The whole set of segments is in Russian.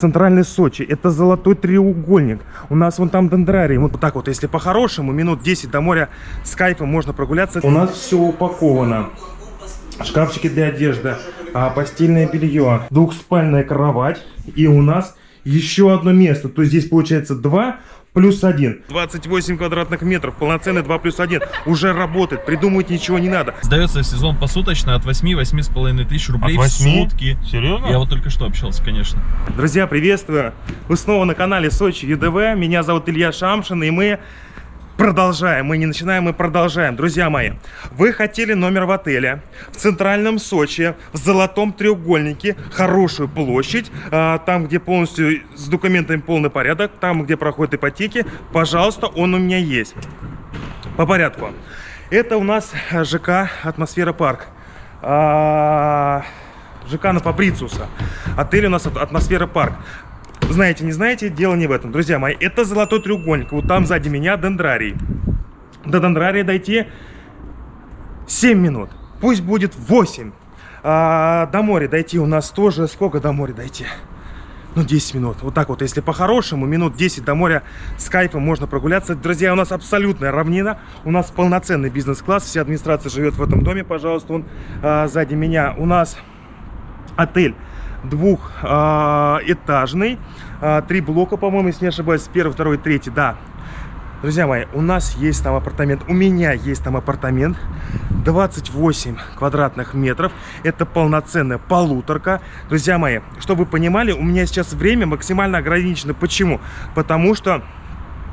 Центральный Сочи, это золотой треугольник. У нас вон там дендрарий. Вот так вот, если по-хорошему, минут 10 до моря с кайфом можно прогуляться. У нас все упаковано. Шкафчики для одежды, а, постельное белье, двухспальная кровать. И у нас еще одно место. То есть здесь получается 2 плюс 1. 28 квадратных метров, полноценный 2 плюс 1. Уже работает, придумывать ничего не надо. Сдается сезон посуточно от 8-8,5 тысяч рублей От в 8? сутки. Серьезно? Я вот только что общался, конечно. Друзья, приветствую! Вы снова на канале Сочи ЮДВ. Меня зовут Илья Шамшин, и мы продолжаем. Мы не начинаем, мы продолжаем. Друзья мои, вы хотели номер в отеле в центральном Сочи, в золотом треугольнике, хорошую площадь, а, там, где полностью с документами полный порядок, там, где проходят ипотеки. Пожалуйста, он у меня есть. По порядку. Это у нас ЖК «Атмосфера парк». А, ЖК на Фабрициуса. Отель у нас «Ат- «Атмосфера парк». Знаете, не знаете, дело не в этом. Друзья мои, это золотой треугольник. Вот там сзади меня дендрарий. До дендрария дойти 7 минут. Пусть будет 8. А, до моря дойти у нас тоже... Сколько до моря дойти? Ну, 10 минут. Вот так вот, если по-хорошему, минут 10 до моря с кайфом можно прогуляться. Друзья, у нас абсолютная равнина. У нас полноценный бизнес-класс. Вся администрация живет в этом доме, пожалуйста. Он а, сзади меня. У нас отель двухэтажный. А, Три блока, по-моему, если не ошибаюсь. Первый, второй, третий, да. Друзья мои, у нас есть там апартамент, у меня есть там апартамент, 28 квадратных метров, это полноценная полуторка. Друзья мои, чтобы вы понимали, у меня сейчас время максимально ограничено. Почему? Потому что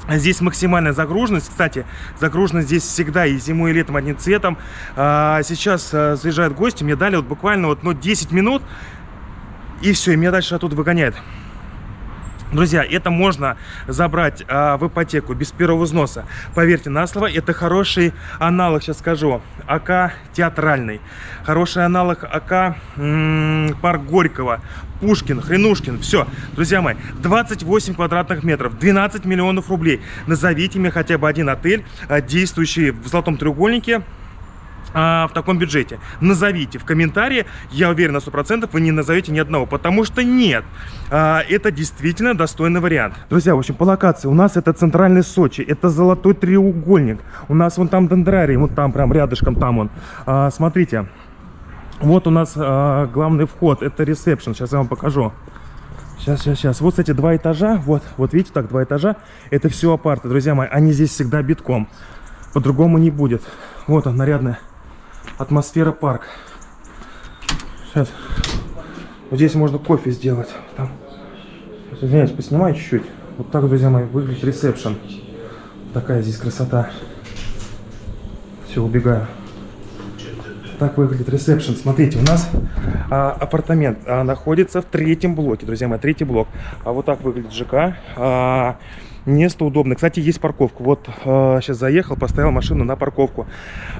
Здесь максимальная загруженность. Кстати, загруженность здесь всегда и зимой, и летом одним цветом. А, Сейчас а, заезжают гости, мне дали вот буквально вот, ну, 10 минут, и все, и меня дальше оттуда выгоняют. Друзья, это можно забрать а, в ипотеку без первого взноса. Поверьте на слово, это хороший аналог, сейчас скажу, АК театральный. Хороший аналог АК м, парк Горького, Пушкин, Хренушкин. Все, друзья мои, 28 квадратных метров, 12 миллионов рублей. Назовите мне хотя бы один отель, а, действующий в Золотом треугольнике, а, в таком бюджете. Назовите в комментарии, я уверен на 100%, вы не назовете ни одного, потому что нет. А, это действительно достойный вариант. Друзья, в общем, по локации у нас это центральный Сочи, это золотой треугольник. У нас вон там дендрарий, вот там прям рядышком там он. А, смотрите, вот у нас а, главный вход, это ресепшн, сейчас я вам покажу. Сейчас, сейчас, сейчас. Вот, кстати, два этажа. Вот, вот видите, так, два этажа. Это все апарты, друзья мои. Они здесь всегда битком. По-другому не будет. Вот он, нарядная атмосфера парк. Сейчас. Вот здесь можно кофе сделать. Там. Извиняюсь, поснимаю чуть-чуть. Вот так, друзья мои, выглядит ресепшн. Такая здесь красота. Все, убегаю. Так выглядит ресепшн. Смотрите, у нас а, апартамент а, находится в третьем блоке, друзья мои, третий блок. А вот так выглядит ЖК. А, место удобное. Кстати, есть парковка. Вот а, сейчас заехал, поставил машину на парковку.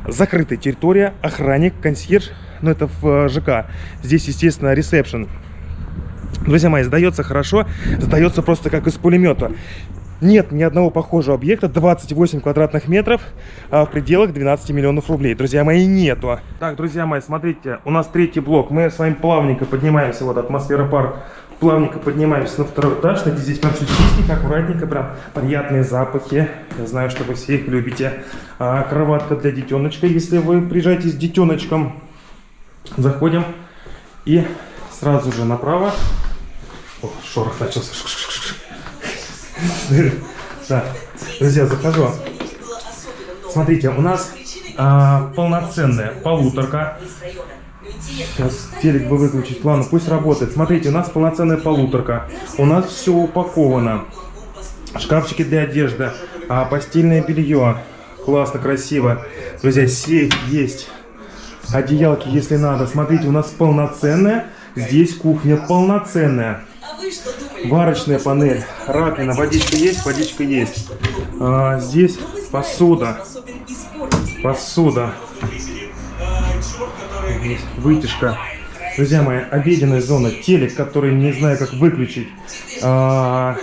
Закрытая территория, охранник, консьерж. Ну, это в а, ЖК. Здесь, естественно, ресепшн. Друзья мои, сдается хорошо, сдается просто как из пулемета. Нет ни одного похожего объекта, 28 квадратных метров а, в пределах 12 миллионов рублей. Друзья мои, нету. Так, друзья мои, смотрите, у нас третий блок. Мы с вами плавненько поднимаемся, вот атмосфера парк. Плавненько поднимаемся на второй этаж. Смотрите, здесь прям все чистенько, аккуратненько, прям приятные запахи. Я знаю, что вы все их любите. А, кроватка для детеночка, если вы приезжаете с детеночком. Заходим и сразу же направо. О, шорох начался. Да, друзья, захожу. Смотрите, у нас а, полноценная полуторка. Сейчас телек бы выключить. Ладно, пусть работает. Смотрите, у нас полноценная полуторка. У нас все упаковано. Шкафчики для одежды, а, постельное белье. Классно, красиво. Друзья, сейф есть. Одеялки, если надо. Смотрите, у нас полноценная. Здесь кухня полноценная. Варочная панель, раковина, водичка есть, водичка есть. А, здесь посуда, посуда, Есть вытяжка. Друзья мои, обеденная зона, телек, который не знаю как выключить, а,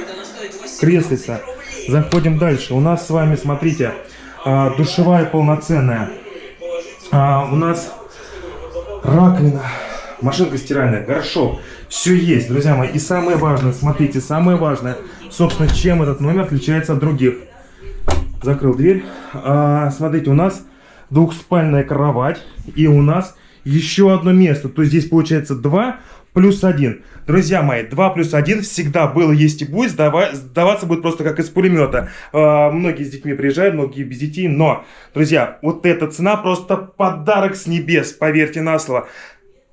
креслица. Заходим дальше. У нас с вами, смотрите, а, душевая полноценная. А, у нас раковина, машинка стиральная, горшок. Все есть, друзья мои. И самое важное, смотрите, самое важное, собственно, чем этот номер отличается от других. Закрыл дверь. А, смотрите, у нас двухспальная кровать. И у нас еще одно место. То есть здесь получается 2 плюс 1. Друзья мои, 2 плюс 1 всегда было, есть и будет. Сдава- Сдаваться будет просто как из пулемета. А, многие с детьми приезжают, многие без детей. Но, друзья, вот эта цена просто подарок с небес, поверьте на слово.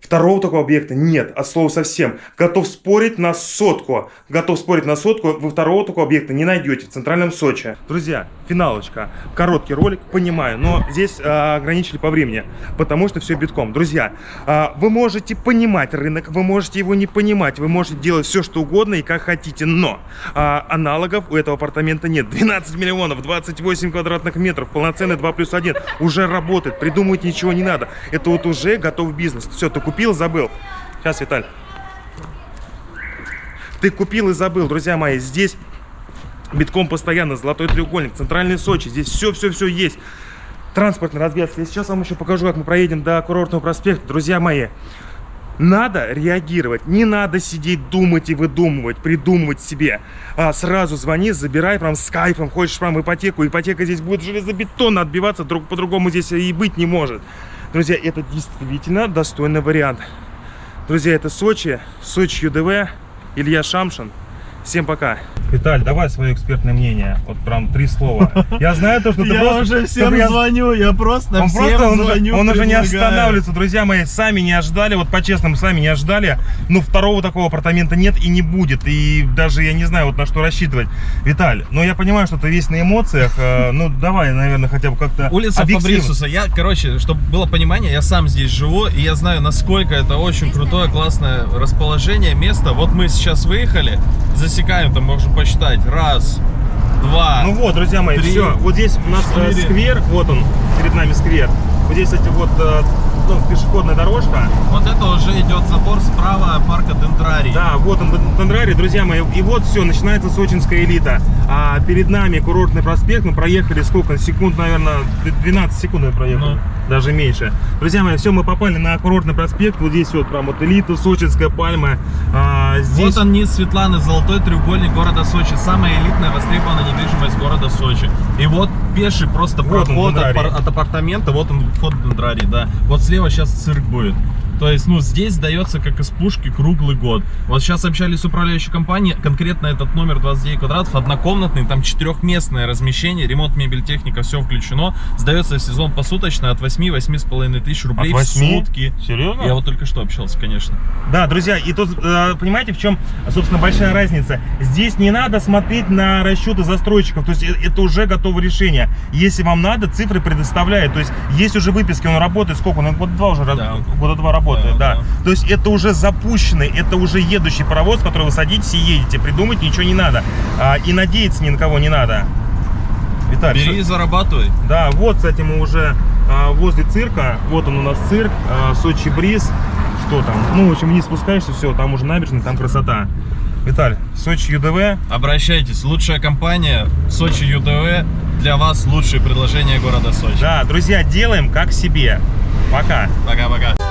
Второго такого объекта нет, от слова совсем. Готов спорить на сотку. Готов спорить на сотку, вы второго такого объекта не найдете в центральном Сочи. Друзья, финалочка. Короткий ролик, понимаю, но здесь а, ограничили по времени, потому что все битком. Друзья, а, вы можете понимать рынок, вы можете его не понимать, вы можете делать все, что угодно и как хотите, но а, аналогов у этого апартамента нет. 12 миллионов, 28 квадратных метров, полноценный 2 плюс 1, уже работает, придумывать ничего не надо. Это вот уже готов бизнес. Все, ты купил, забыл. Сейчас, Виталь. Ты купил и забыл, друзья мои, здесь битком постоянно, золотой треугольник, центральный Сочи, здесь все-все-все есть. Транспортный развязка. Я сейчас вам еще покажу, как мы проедем до курортного проспекта. Друзья мои, надо реагировать, не надо сидеть, думать и выдумывать, придумывать себе. А сразу звони, забирай прям с кайфом, хочешь прям ипотеку. Ипотека здесь будет железобетонно отбиваться, друг по-другому здесь и быть не может. Друзья, это действительно достойный вариант. Друзья, это Сочи, Сочи ЮДВ, Илья Шамшин. Всем пока. Виталь, давай свое экспертное мнение. Вот прям три слова. Я знаю то, что ты Я просто- уже всем я- звоню, я просто он всем просто, он, уже- звоню, он уже не останавливается, друзья мои, сами не ожидали, вот по-честному, сами не ожидали, но второго такого апартамента нет и не будет, и даже я не знаю, вот на что рассчитывать. Виталь, ну я понимаю, что ты весь на эмоциях, э, ну давай, наверное, хотя бы как-то Улица. Фабрисуса. Я, короче, чтобы было понимание, я сам здесь живу, и я знаю, насколько это очень крутое, классное расположение, место. Вот мы сейчас выехали, засекаем, там можем посчитать. Раз, два, Ну вот, друзья мои, Три, все, вот здесь у нас э, четыре. сквер, вот он, перед нами сквер. Вот здесь, кстати, вот э, ну, пешеходная дорожка. Вот это уже идет забор справа парка Дендрарий. Да, вот он, Тандрари, друзья мои. И вот все, начинается сочинская элита. А перед нами курортный проспект. Мы проехали сколько? Секунд, наверное, 12 секунд мы проехали. Ну. Даже меньше. Друзья мои, все, мы попали на курортный проспект. Вот здесь вот прям вот элита, сочинская пальма. А, здесь... Вот он низ Светланы, золотой треугольник города Сочи. Самая элитная востребованная недвижимость города Сочи. И вот пеший просто Вот проход от, Дендрарий. от апартамента, вот он вход в Дендрарий, да. Вот слева сейчас цирк будет. То есть, ну, здесь дается как из пушки круглый год. Вот сейчас общались с управляющей компанией, конкретно этот номер 29 квадратов, однокомнатный, там четырехместное размещение, ремонт, мебель, техника, все включено. Сдается в сезон посуточно от 8-8,5 тысяч рублей От в восьми? сутки. Серьезно? Я вот только что общался, конечно. Да, друзья, и тут, э, понимаете, в чем, собственно, большая разница? Здесь не надо смотреть на расчеты застройщиков, то есть э- это уже готовое решение. Если вам надо, цифры предоставляет, то есть есть уже выписки, он работает, сколько? Он года два уже, Да. года два работает, Да, да, да. То есть это уже запущенный, это уже едущий паровоз, в который вы садитесь и едете, придумать ничего не надо, А, и надеяться ни на кого не надо. Виталий, Бери и зарабатывай. да, вот, кстати, мы уже а, возле цирка. Вот он у нас цирк, а, Сочи Бриз. Что там? Ну, в общем, вниз спускаешься, все, там уже набережная, там красота. Виталь, Сочи ЮДВ. Обращайтесь, лучшая компания Сочи ЮТВ для вас лучшие предложения города Сочи. Да, друзья, делаем как себе. Пока. Пока-пока.